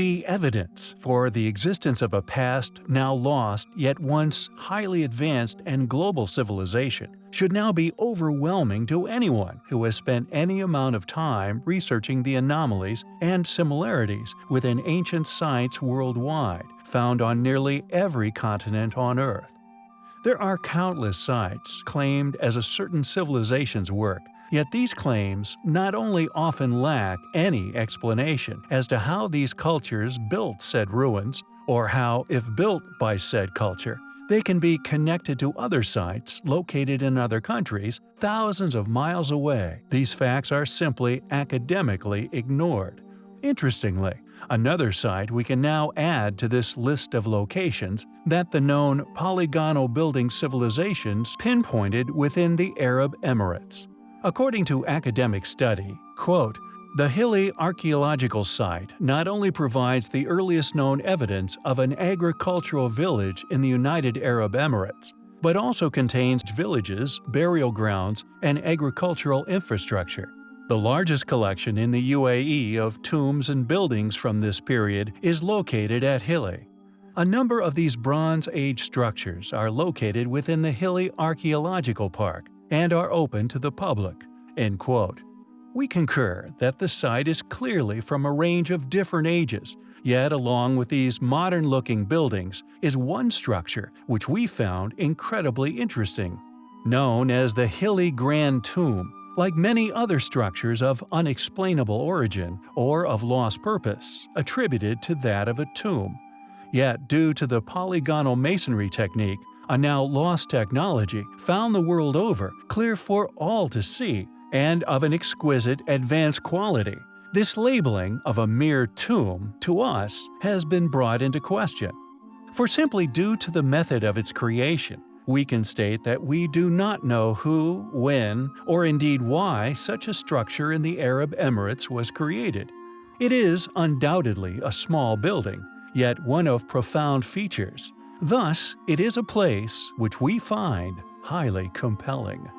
The evidence for the existence of a past, now lost, yet once highly advanced and global civilization should now be overwhelming to anyone who has spent any amount of time researching the anomalies and similarities within ancient sites worldwide, found on nearly every continent on Earth. There are countless sites claimed as a certain civilization's work, Yet these claims not only often lack any explanation as to how these cultures built said ruins, or how, if built by said culture, they can be connected to other sites located in other countries thousands of miles away. These facts are simply academically ignored. Interestingly, another site we can now add to this list of locations that the known polygonal building civilizations pinpointed within the Arab Emirates. According to academic study, quote, the Hilli archaeological site not only provides the earliest known evidence of an agricultural village in the United Arab Emirates, but also contains villages, burial grounds, and agricultural infrastructure. The largest collection in the UAE of tombs and buildings from this period is located at Hilli. A number of these Bronze Age structures are located within the Hilli Archaeological Park, and are open to the public." End quote. We concur that the site is clearly from a range of different ages, yet along with these modern-looking buildings is one structure which we found incredibly interesting. Known as the Hilli Grand Tomb, like many other structures of unexplainable origin or of lost purpose, attributed to that of a tomb. Yet due to the polygonal masonry technique, a now lost technology found the world over, clear for all to see, and of an exquisite, advanced quality. This labeling of a mere tomb, to us, has been brought into question. For simply due to the method of its creation, we can state that we do not know who, when, or indeed why such a structure in the Arab Emirates was created. It is undoubtedly a small building, yet one of profound features, Thus, it is a place which we find highly compelling.